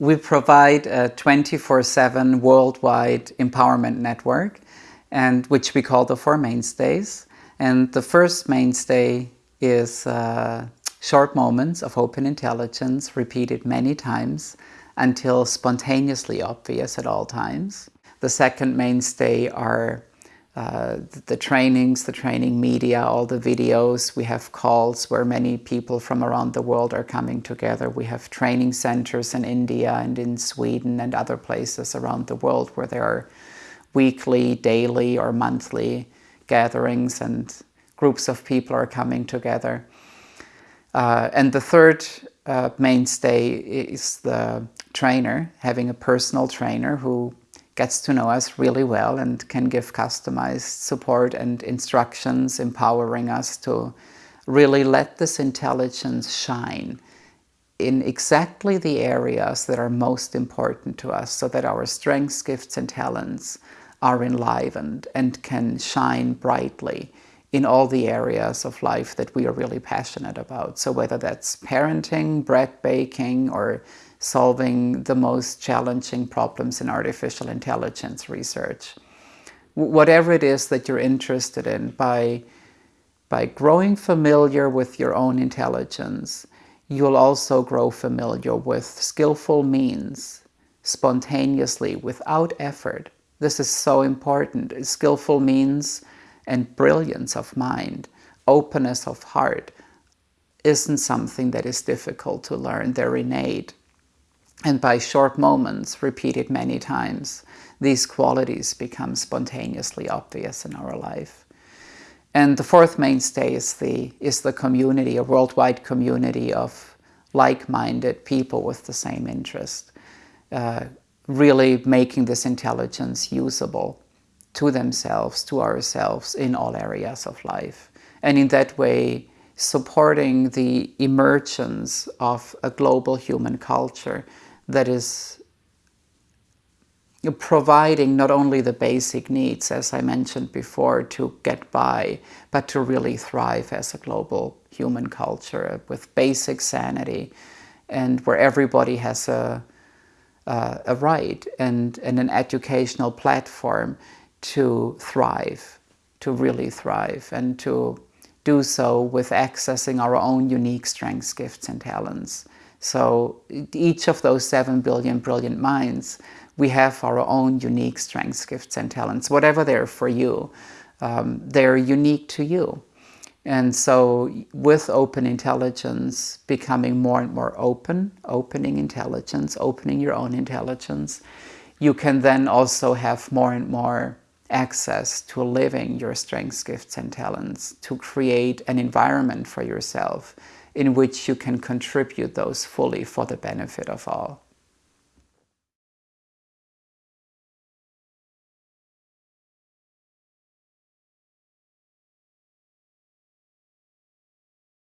We provide a 24-7 worldwide empowerment network, and which we call the Four Mainstays. And the first mainstay is uh, short moments of open intelligence repeated many times until spontaneously obvious at all times. The second mainstay are uh, the trainings, the training media, all the videos. We have calls where many people from around the world are coming together. We have training centers in India and in Sweden and other places around the world where there are weekly, daily or monthly gatherings and groups of people are coming together. Uh, and the third uh, mainstay is the trainer, having a personal trainer who gets to know us really well and can give customized support and instructions, empowering us to really let this intelligence shine in exactly the areas that are most important to us so that our strengths, gifts and talents are enlivened and can shine brightly in all the areas of life that we are really passionate about. So whether that's parenting, bread baking, or solving the most challenging problems in artificial intelligence research. Whatever it is that you're interested in, by, by growing familiar with your own intelligence, you'll also grow familiar with skillful means, spontaneously, without effort. This is so important. Skillful means and brilliance of mind, openness of heart, isn't something that is difficult to learn. They're innate. And by short moments, repeated many times, these qualities become spontaneously obvious in our life. And the fourth mainstay is the, is the community, a worldwide community of like-minded people with the same interest, uh, really making this intelligence usable to themselves, to ourselves in all areas of life. And in that way, supporting the emergence of a global human culture that is providing not only the basic needs, as I mentioned before, to get by, but to really thrive as a global human culture with basic sanity and where everybody has a, uh, a right and, and an educational platform to thrive, to really thrive and to do so with accessing our own unique strengths, gifts and talents. So each of those 7 billion brilliant minds, we have our own unique strengths, gifts and talents, whatever they're for you. Um, they're unique to you. And so with open intelligence, becoming more and more open, opening intelligence, opening your own intelligence, you can then also have more and more access to living your strengths, gifts and talents, to create an environment for yourself in which you can contribute those fully for the benefit of all.